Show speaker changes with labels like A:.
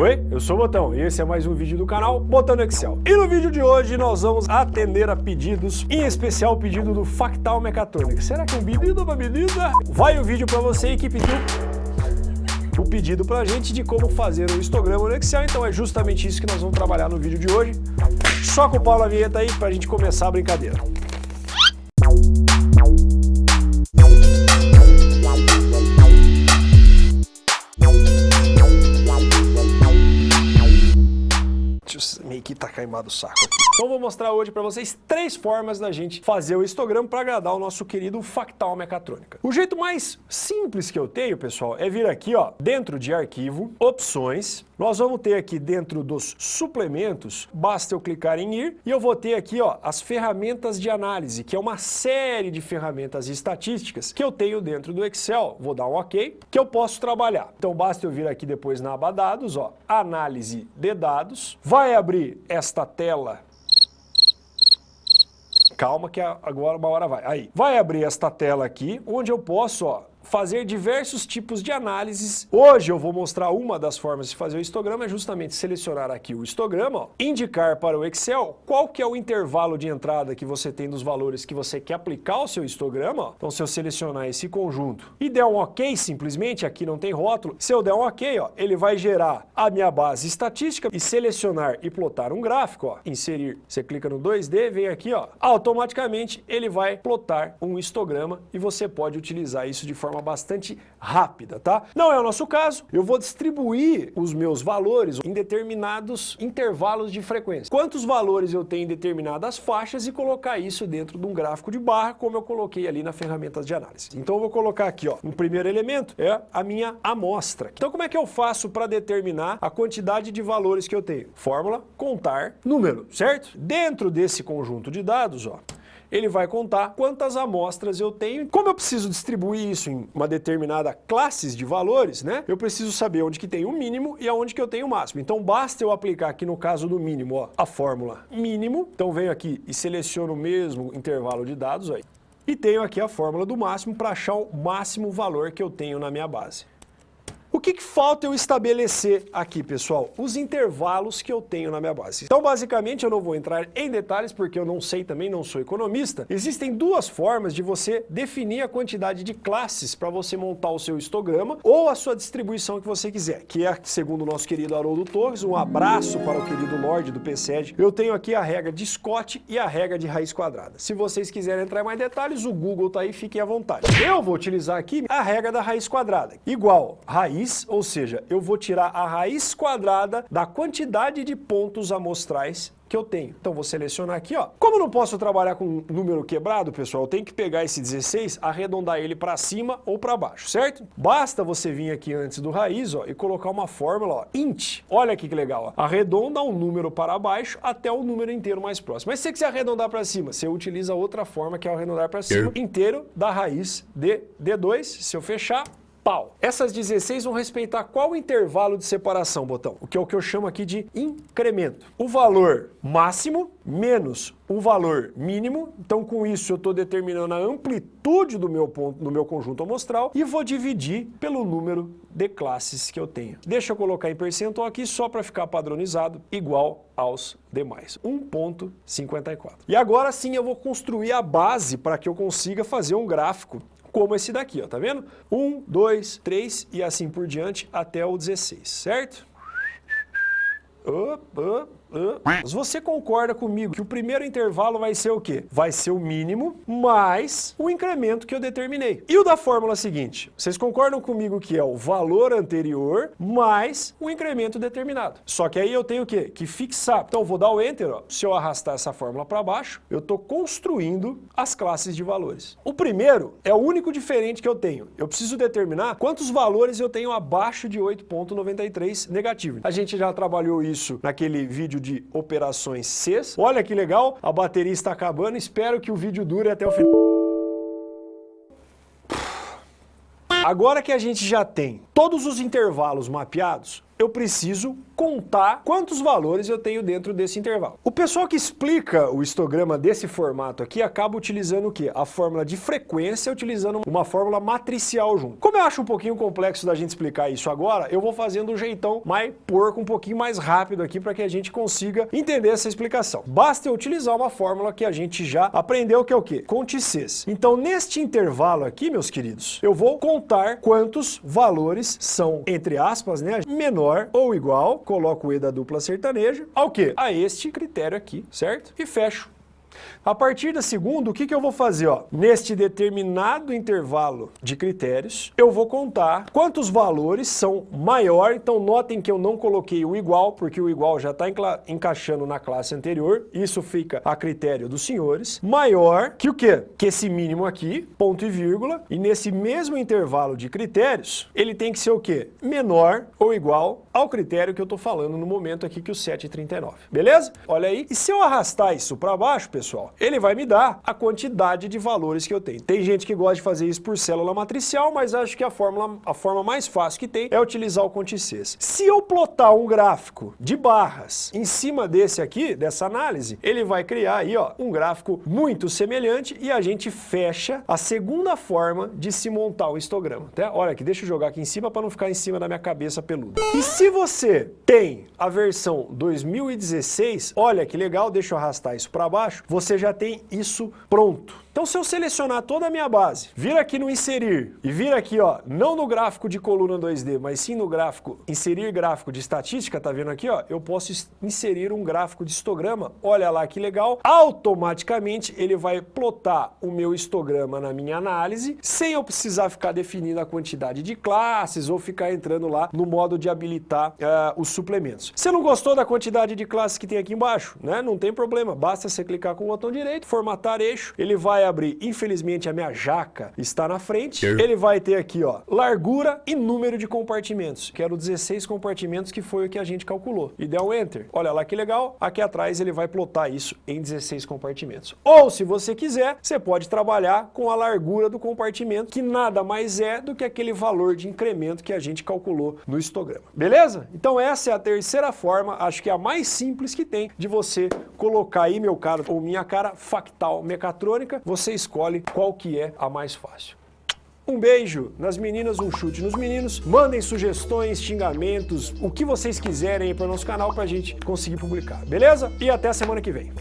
A: Oi, eu sou o Botão e esse é mais um vídeo do canal Botão no Excel. E no vídeo de hoje nós vamos atender a pedidos, em especial o pedido do Factal Mecatrônica. Será que é um pedido ou uma medida? Vai o vídeo para você que pediu o pedido pra gente de como fazer um histograma no Excel, então é justamente isso que nós vamos trabalhar no vídeo de hoje. Só com o Paulo a vinheta aí pra gente começar a brincadeira. Que tá queimado o saco. Então vou mostrar hoje para vocês três formas da gente fazer o histograma para agradar o nosso querido Factal Mecatrônica. O jeito mais simples que eu tenho, pessoal, é vir aqui, ó, dentro de arquivo, opções, nós vamos ter aqui dentro dos suplementos, basta eu clicar em ir, e eu vou ter aqui ó, as ferramentas de análise, que é uma série de ferramentas estatísticas que eu tenho dentro do Excel, vou dar um ok, que eu posso trabalhar. Então basta eu vir aqui depois na aba dados, ó, análise de dados, vai abrir esta tela calma que agora uma hora vai. Aí, vai abrir esta tela aqui, onde eu posso, ó, fazer diversos tipos de análises. Hoje eu vou mostrar uma das formas de fazer o histograma, é justamente selecionar aqui o histograma, ó, indicar para o Excel qual que é o intervalo de entrada que você tem dos valores que você quer aplicar ao seu histograma. Ó. Então se eu selecionar esse conjunto e der um ok simplesmente, aqui não tem rótulo, se eu der um ok, ó, ele vai gerar a minha base estatística e selecionar e plotar um gráfico, ó, inserir, você clica no 2D, vem aqui, ó, automaticamente ele vai plotar um histograma e você pode utilizar isso de forma forma bastante rápida, tá? Não é o nosso caso, eu vou distribuir os meus valores em determinados intervalos de frequência. Quantos valores eu tenho em determinadas faixas e colocar isso dentro de um gráfico de barra, como eu coloquei ali na ferramenta de análise. Então eu vou colocar aqui, ó, um primeiro elemento é a minha amostra. Então como é que eu faço para determinar a quantidade de valores que eu tenho? Fórmula, contar, número, certo? Dentro desse conjunto de dados, ó, ele vai contar quantas amostras eu tenho. Como eu preciso distribuir isso em uma determinada classes de valores, né? Eu preciso saber onde que tem o mínimo e aonde que eu tenho o máximo. Então basta eu aplicar aqui no caso do mínimo, ó, a fórmula mínimo. Então venho aqui e seleciono o mesmo intervalo de dados aí. E tenho aqui a fórmula do máximo para achar o máximo valor que eu tenho na minha base. O que, que, falta eu estabelecer aqui, pessoal? Os intervalos que eu tenho na minha base. Então, basicamente, eu não vou entrar em detalhes, porque eu não sei também, não sou economista. Existem duas formas de você definir a quantidade de classes para você montar o seu histograma ou a sua distribuição que você quiser, que é, segundo o nosso querido Haroldo Torres, um abraço para o querido Lorde do PCED. Eu tenho aqui a regra de Scott e a regra de raiz quadrada. Se vocês quiserem entrar em mais detalhes, o Google está aí, fiquem à vontade. Eu vou utilizar aqui a regra da raiz quadrada, igual raiz raiz, ou seja, eu vou tirar a raiz quadrada da quantidade de pontos amostrais que eu tenho. Então vou selecionar aqui, ó. Como eu não posso trabalhar com número quebrado, pessoal, eu tenho que pegar esse 16, arredondar ele para cima ou para baixo, certo? Basta você vir aqui antes do raiz, ó, e colocar uma fórmula, ó, int. Olha aqui que legal, ó. Arredonda um número para baixo até o número inteiro mais próximo. Mas se você quiser arredondar para cima, você utiliza outra forma que é o arredondar para cima, inteiro da raiz de D2. Se eu fechar, pau. Essas 16 vão respeitar qual intervalo de separação, botão? O que é o que eu chamo aqui de incremento. O valor máximo menos o valor mínimo, então com isso eu estou determinando a amplitude do meu, ponto, do meu conjunto amostral e vou dividir pelo número de classes que eu tenho. Deixa eu colocar em percentual aqui só para ficar padronizado, igual aos demais, 1.54. E agora sim eu vou construir a base para que eu consiga fazer um gráfico como esse daqui, ó, tá vendo? 1, 2, 3 e assim por diante até o 16, certo? Mas você concorda comigo que o primeiro intervalo vai ser o quê? Vai ser o mínimo mais o incremento que eu determinei. E o da fórmula seguinte? Vocês concordam comigo que é o valor anterior mais o incremento determinado. Só que aí eu tenho o quê? Que fixar. Então vou dar o Enter. Ó. Se eu arrastar essa fórmula para baixo, eu estou construindo as classes de valores. O primeiro é o único diferente que eu tenho. Eu preciso determinar quantos valores eu tenho abaixo de 8.93 negativo. A gente já trabalhou isso naquele vídeo de operações Cs. Olha que legal, a bateria está acabando, espero que o vídeo dure até o final. Agora que a gente já tem todos os intervalos mapeados, eu preciso contar quantos valores eu tenho dentro desse intervalo. O pessoal que explica o histograma desse formato aqui acaba utilizando o quê? A fórmula de frequência, utilizando uma fórmula matricial junto. Como eu acho um pouquinho complexo da gente explicar isso agora, eu vou fazendo um jeitão mais porco, um pouquinho mais rápido aqui para que a gente consiga entender essa explicação. Basta eu utilizar uma fórmula que a gente já aprendeu que é o quê? Conte Cs. Então neste intervalo aqui, meus queridos, eu vou contar quantos valores são, entre aspas, né, menor ou igual, coloco o E da dupla sertaneja, ao quê? A este critério aqui, certo? E fecho. A partir da segunda, o que, que eu vou fazer? Ó? Neste determinado intervalo de critérios, eu vou contar quantos valores são maior, então notem que eu não coloquei o igual, porque o igual já está encaixando na classe anterior, isso fica a critério dos senhores, maior que o quê? Que esse mínimo aqui, ponto e vírgula, e nesse mesmo intervalo de critérios, ele tem que ser o quê? Menor ou igual ao critério que eu estou falando no momento aqui, que é o 7,39. Beleza? Olha aí. E se eu arrastar isso para baixo, pessoal, ele vai me dar a quantidade de valores que eu tenho. Tem gente que gosta de fazer isso por célula matricial, mas acho que a, fórmula, a forma mais fácil que tem é utilizar o Contices. Se eu plotar um gráfico de barras em cima desse aqui, dessa análise, ele vai criar aí ó, um gráfico muito semelhante e a gente fecha a segunda forma de se montar o histograma. Olha aqui, deixa eu jogar aqui em cima para não ficar em cima da minha cabeça peluda. E se você tem a versão 2016, olha que legal, deixa eu arrastar isso para baixo, você já tem isso pronto. Então se eu selecionar toda a minha base, vir aqui no inserir e vir aqui, ó, não no gráfico de coluna 2D, mas sim no gráfico, inserir gráfico de estatística, tá vendo aqui, ó, eu posso inserir um gráfico de histograma, olha lá que legal, automaticamente ele vai plotar o meu histograma na minha análise, sem eu precisar ficar definindo a quantidade de classes ou ficar entrando lá no modo de habilitar uh, os suplementos. Você não gostou da quantidade de classes que tem aqui embaixo, né? Não tem problema, basta você clicar com o botão direito, formatar eixo, ele vai vai abrir, infelizmente a minha jaca está na frente, ele vai ter aqui ó, largura e número de compartimentos. Quero 16 compartimentos que foi o que a gente calculou. E der um Enter. Olha lá que legal, aqui atrás ele vai plotar isso em 16 compartimentos. Ou se você quiser, você pode trabalhar com a largura do compartimento, que nada mais é do que aquele valor de incremento que a gente calculou no histograma. Beleza? Então essa é a terceira forma, acho que é a mais simples que tem de você colocar aí, meu caro ou minha cara, factal mecatrônica, você escolhe qual que é a mais fácil. Um beijo nas meninas, um chute nos meninos. Mandem sugestões, xingamentos, o que vocês quiserem para o nosso canal para a gente conseguir publicar, beleza? E até semana que vem.